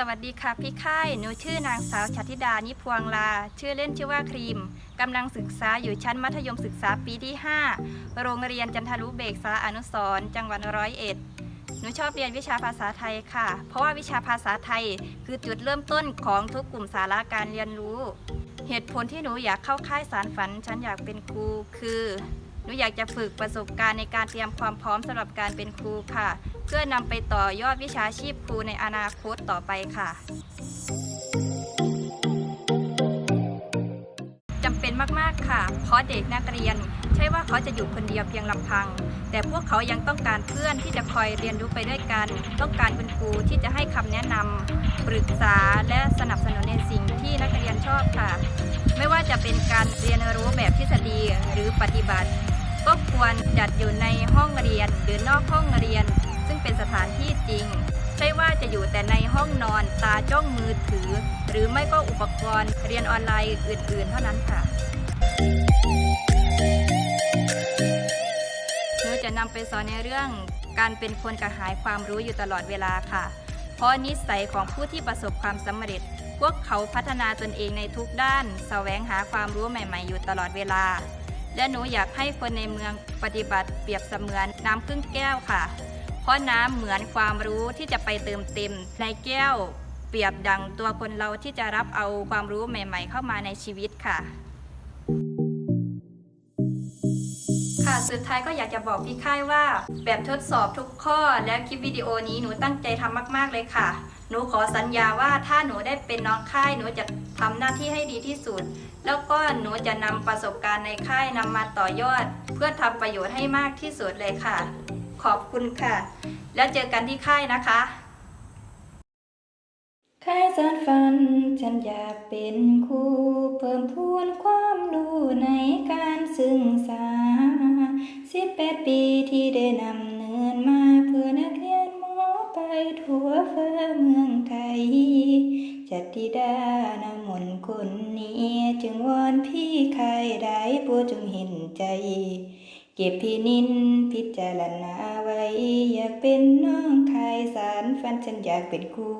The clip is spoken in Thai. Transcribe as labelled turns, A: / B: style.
A: สวัสดีค่ะพี่ค่าย หนูชื่อนางสาวชัติดา นิพวงลา ชื่อเล่นชื่อว่าครีม กำลังศึกษาอยู่ชั้นมัธยมศึกษาปีที่ 5 โรงเรียนจันทรุเบกษาอนุสรจังหวัดร้อยเอ็ด หนูชอบเรียนวิชาภาษาไทยค่ะ เพราะว่าวิชาภาษาไทยคือจุดเริ่มต้นของทุกกลุ่มสาระการเรียนรู้ เหตุผลที่หนูอยากเข้าค่ายสารฝัน ฉันอยากเป็นครู คือ หนูอยากจะฝึกประสบการณ์ในการเตรียมความพร้อมสำหรับการเป็นครูค่ะ เพื่อนำไปต่อยอดวิชาชีพครูในอนาคตต่อไปค่ะจำเป็นมากๆค่ะ เพราะเด็กนักเรียน ใช่ว่าเขาจะอยู่คนเดียวเพียงลำพัง แต่พวกเขายังต้องการเพื่อนที่จะคอยเรียนรู้ไปด้วยกัน ต้องการคุณครูที่จะให้คำแนะนำปรึกษาและสนับสนุนในสิ่งที่นักเรียนชอบค่ะ ไม่ว่าจะเป็นการเรียนรู้แบบทฤษฎีหรือปฏิบัติ ก็ควรจัดอยู่ในห้องเรียนหรือนอกห้องเรียน เป็นสถานที่จริง ใช่ว่าจะอยู่แต่ในห้องนอนตาจ้องมือถือ หรือไม่ก็อุปกรณ์เรียนออนไลน์อื่น ๆ เท่านั้นค่ะหนูจะนำไปสอนในเรื่องการเป็นคนกระหายความรู้อยู่ตลอดเวลาค่ะ เพราะนิสัยของผู้ที่ประสบความสำเร็จ พวกเขาพัฒนาตนเองในทุกด้านแสวงหาความรู้ใหม่ ๆ อยู่ตลอดเวลา และหนูอยากให้คนในเมืองปฏิบัติเปรียบเสมือนน้ำครึ่งแก้วค่ะ เพราะน้ำเหมือนความรู้ที่จะไปเติมเต็มในแก้ว เปรียบดังตัวคนเราที่จะรับเอาความรู้ใหม่ ๆ เข้ามาในชีวิตค่ะ ค่ะสุดท้ายก็อยากจะบอกพี่ค่ายว่า แบบทดสอบทุกข้อและคลิปวิดีโอนี้หนูตั้งใจทำมาก ๆ เลยค่ะ หนูขอสัญญาว่าถ้าหนูได้เป็นน้องค่ายหนูจะทำหน้าที่ให้ดีที่สุด แล้วก็หนูจะนำประสบการณ์ในค่ายนำมาต่อยอด เพื่อทำประโยชน์ให้มากที่สุดเลยค่ะ ขอบคุณค่ะ แล้วเจอกันที่ค่ายนะคะค่ายสารฝัน ฉันอยากเป็นครูเพิ่มพูนความรู้ในการศึกษาสิบแปดปีที่ได้นำเนินมาเพื่อนักเรียนหมอไปทั่วฟ้าเมืองไทย จัตติดานามนคนนี้ จึงวอนพี่ใครได้โปรดจงเห็นใจ เก็บพี่นินพิจารณาไว้ อยากเป็นน้องชายสารฝันฉันอยากเป็นครู